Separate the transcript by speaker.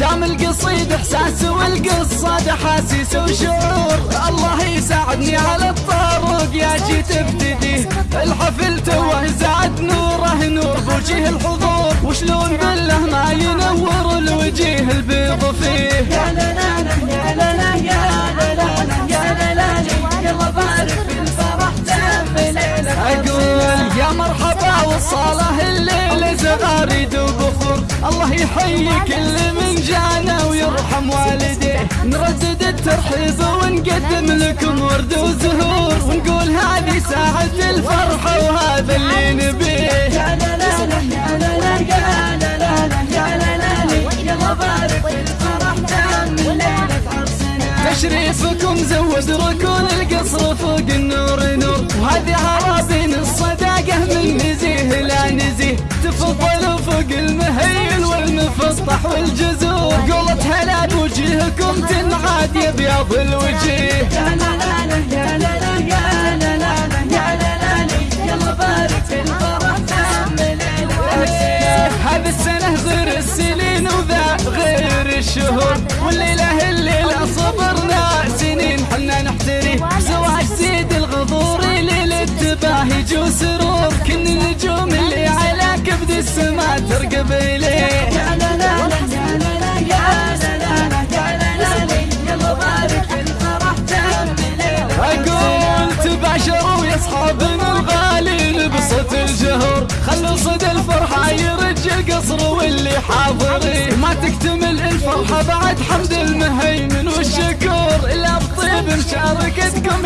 Speaker 1: دام القصيد إحساس والقصة احاسيس وشعور. الله يساعدني على الطرق يا جيت ابتدي. الحفل توه زاد نوره نور بوجه الحضور مرحبا والصالة الليل زغاريد وبخور الله يحيي كل من جانا ويرحم والديه نردد الترحيب ونقدم لكم ورد وزهور. ونقول هذه ساعة الفرحة وهذا اللي نبيه.
Speaker 2: يا لا لا لا يا لا لا يا لا لا يا لا لا في الفرح عرسنا
Speaker 1: تشريفكم زود ركون والمفسطح والجزور قولت هلا بوجهكم تنعاد يا بياض الوجيه
Speaker 2: يا لا لا لا يا لا لا يا لا لا يا لا لا يلا بارك الفرح عرسنا
Speaker 1: هذه السنة غير السنين وذا غير الشهور. والليلة الليلة صبرنا سنين حنا نحتري. زواج سيد الغضور ليلة تباهج وسرور كل النجوم اللي على كبد السماء ترقب إليه أصحابنا الغالي لبسة الجهور خلوا صدى الفرحة يرج القصر واللي حاضرين ما تكتمل الفرحة بعد حمد المهيمن والشكور إلا بطيب مشاركتكم